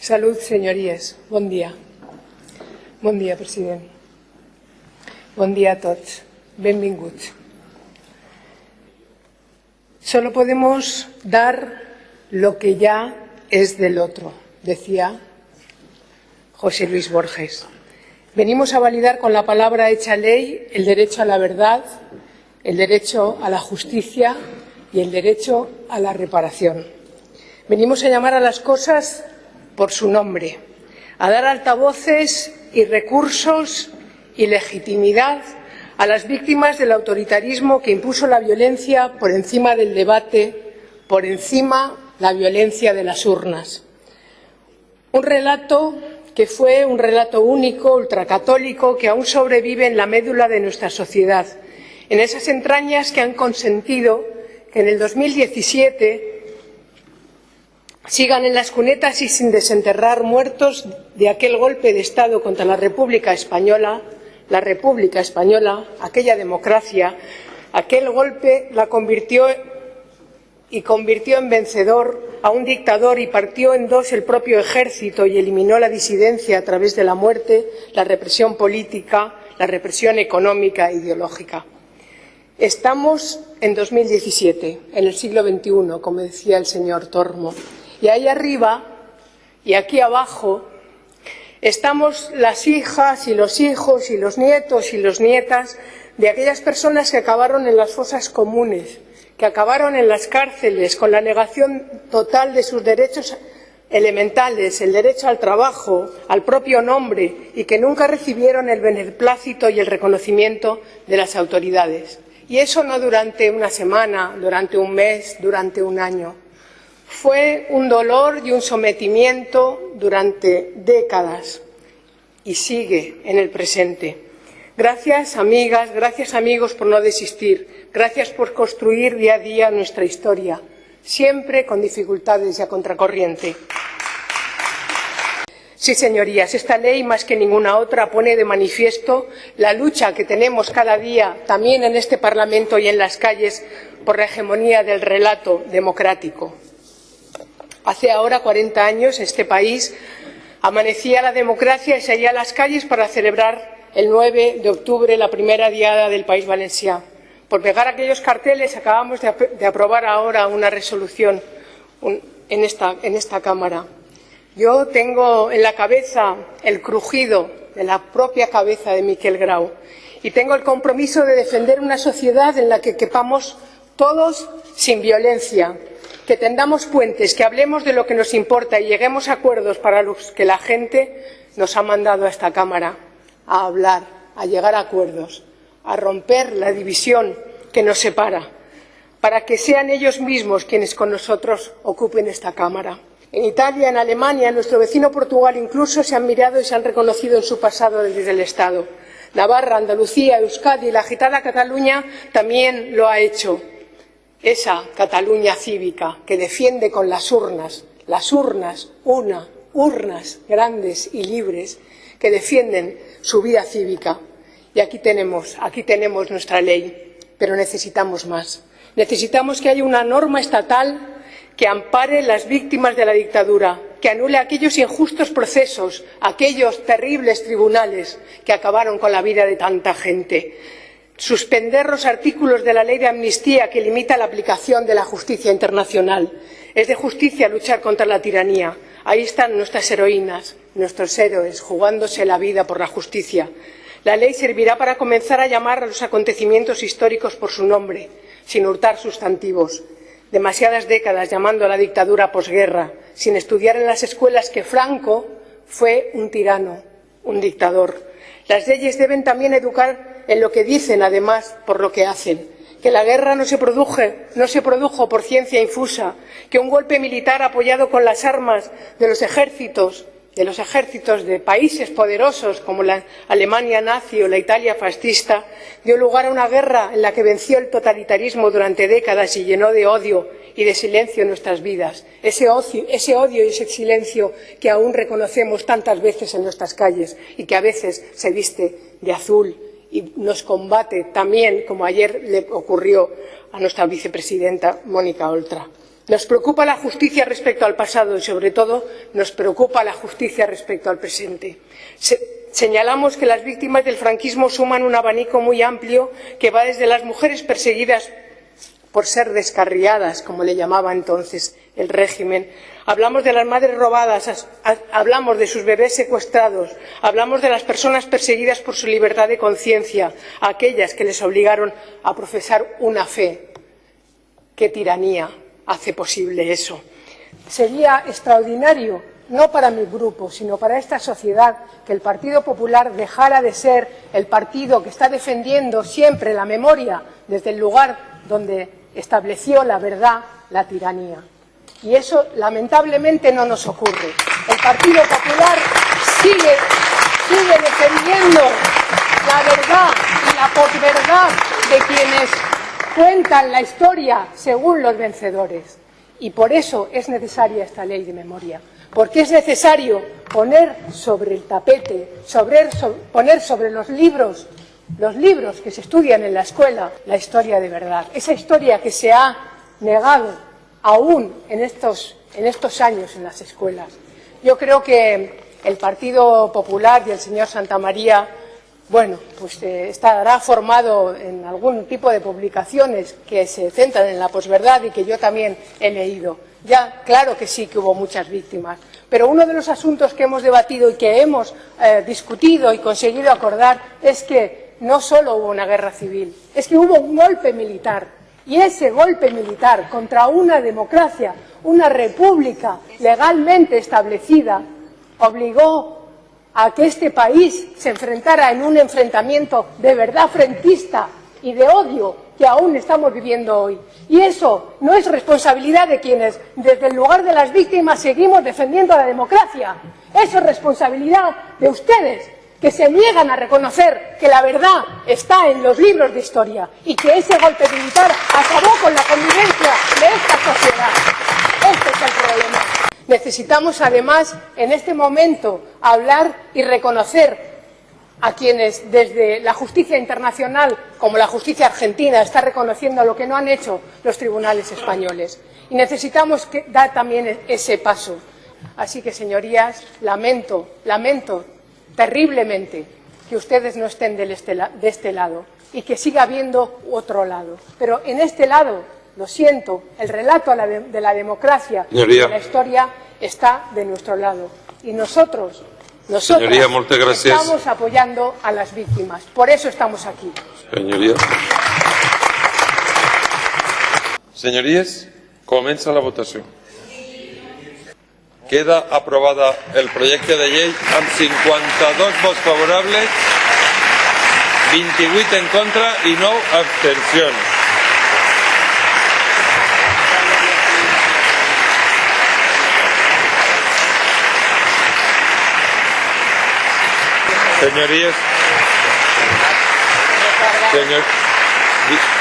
Salud, señories. Bon dia. Bon dia, president. Bon dia a tots. Benvinguts. Solo podemos dar lo que ya es del otro, decía José Luis Borges. Venimos a validar con la palabra hecha ley el derecho a la verdad, el derecho a la justicia y el derecho a la reparación. Venimos a llamar a las cosas por su nombre, a dar altavoces y recursos y legitimidad a las víctimas del autoritarismo que impuso la violencia por encima del debate, por encima la violencia de las urnas. Un relato que fue un relato único, ultracatólico, que aún sobrevive en la médula de nuestra sociedad, en esas entrañas que han consentido que en el 2017 sigan en las cunetas y sin desenterrar muertos de aquel golpe de Estado contra la República Española, la República Española, aquella democracia, aquel golpe la convirtió y convirtió en vencedor a un dictador y partió en dos el propio ejército y eliminó la disidencia a través de la muerte, la represión política, la represión económica e ideológica. Estamos en 2017, en el siglo XXI, como decía el señor Tormo, y ahí arriba y aquí abajo estamos las hijas y los hijos y los nietos y las nietas de aquellas personas que acabaron en las fosas comunes, que acabaron en las cárceles con la negación total de sus derechos elementales, el derecho al trabajo, al propio nombre, y que nunca recibieron el beneplácito y el reconocimiento de las autoridades. Y eso no durante una semana, durante un mes, durante un año. Fue un dolor y un sometimiento durante décadas y sigue en el presente. Gracias, amigas, gracias, amigos, por no desistir. Gracias por construir día a día nuestra historia, siempre con dificultades y a contracorriente. Sí, señorías, esta ley, más que ninguna otra, pone de manifiesto la lucha que tenemos cada día, también en este Parlamento y en las calles, por la hegemonía del relato democrático. Hace ahora 40 años, este país amanecía la democracia y salía a las calles para celebrar el 9 de octubre la primera diada del País Valenciano. Por pegar aquellos carteles acabamos de, aprobar ahora una resolución en esta Cámara. Yo tengo en la cabeza el crujido de la propia cabeza de Miquel Grau y tengo el compromiso de defender una sociedad en la que quepamos todos sin violencia, que tendamos puentes, que hablemos de lo que nos importa y lleguemos a acuerdos para los que la gente nos ha mandado a esta Cámara, a hablar, a llegar a acuerdos, a romper la división que nos separa, para que sean ellos mismos quienes con nosotros ocupen esta Cámara. En Italia, en Alemania, en nuestro vecino Portugal incluso se han mirado y se han reconocido en su pasado desde el Estado. Navarra, Andalucía, Euskadi y la agitada Cataluña también lo ha hecho. Esa Cataluña cívica que defiende con las urnas, las urnas, una, urnas grandes y libres, que defienden su vida cívica. Y aquí tenemos, aquí tenemos nuestra ley, pero necesitamos más. Necesitamos que haya una norma estatal que ampare las víctimas de la dictadura, que anule aquellos injustos procesos, aquellos terribles tribunales que acabaron con la vida de tanta gente. Suspender los artículos de la ley de amnistía que limita la aplicación de la justicia internacional. Es de justicia luchar contra la tiranía. Ahí están nuestras heroínas, nuestros héroes, jugándose la vida por la justicia. La ley servirá para comenzar a llamar a los acontecimientos históricos por su nombre, sin hurtar sustantivos demasiadas décadas llamando a la dictadura posguerra, sin estudiar en las escuelas que Franco fue un tirano, un dictador. Las leyes deben también educar en lo que dicen, además, por lo que hacen. Que la guerra no se, no se produjo por ciencia infusa, que un golpe militar apoyado con las armas de los ejércitos de los ejércitos de países poderosos como la Alemania nazi o la Italia fascista dio lugar a una guerra en la que venció el totalitarismo durante décadas y llenó de odio y de silencio nuestras vidas. Ese odio y ese silencio que aún reconocemos tantas veces en nuestras calles y que a veces se viste de azul y nos combate también, como ayer le ocurrió a nuestra vicepresidenta Mónica Oltra. Nos preocupa la justicia respecto al pasado y, sobre todo, nos preocupa la justicia respecto al presente. señalamos que las víctimas del franquismo suman un abanico muy amplio que va desde las mujeres perseguidas por ser descarriadas, como le llamaba entonces el régimen. Hablamos de las madres robadas, hablamos de sus bebés secuestrados, hablamos de las personas perseguidas por su libertad de conciencia, aquellas que les obligaron a profesar una fe. ¡Qué tiranía! hace posible eso. Sería extraordinario, no para mi grupo, sino para esta sociedad, que el Partido Popular dejara de ser el partido que está defendiendo siempre la memoria desde el lugar donde estableció la verdad, la tiranía. Y eso, lamentablemente, no nos ocurre. El Partido Popular sigue, defendiendo la verdad y la posverdad de quienes cuentan la historia según los vencedores. Y por eso es necesaria esta ley de memoria, porque es necesario poner sobre el tapete, poner sobre los libros, los libros que se estudian en la escuela, la historia de verdad, esa historia que se ha negado aún en estos, en estos años en las escuelas. Yo creo que el Partido Popular y el señor Santamaría bueno, pues eh, estará formado en algún tipo de publicaciones que se centran en la posverdad y que yo también he leído. Ya, claro que sí que hubo muchas víctimas, pero uno de los asuntos que hemos debatido y que hemos eh, discutido y conseguido acordar es que no solo hubo una guerra civil, es que hubo un golpe militar. Y ese golpe militar contra una democracia, una república legalmente establecida, obligó a que este país se enfrentara en un enfrentamiento de verdad frentista y de odio que aún estamos viviendo hoy. Y eso no es responsabilidad de quienes, desde el lugar de las víctimas, seguimos defendiendo la democracia. Eso es responsabilidad de ustedes, que se niegan a reconocer que la verdad está en los libros de historia y que ese golpe militar acabó con la convivencia de esta sociedad. Este es el problema. Necesitamos, además, en este momento, hablar y reconocer a quienes desde la justicia internacional, como la justicia argentina, está reconociendo lo que no han hecho los tribunales españoles. Y necesitamos dar también ese paso. Así que, señorías, lamento, lamento terriblemente que ustedes no estén este de este lado y que siga habiendo otro lado. Pero en este lado lo siento, el relato de la democracia y de la historia está de nuestro lado. Y nosotros, nosotros estamos apoyando a las víctimas. Por eso estamos aquí. Señoría. Señorías, comienza la votación. Queda aprobada el proyecto de ley amb 52 votos favorables, 28 en contra y 9 abstenciones. Señorías. Señor.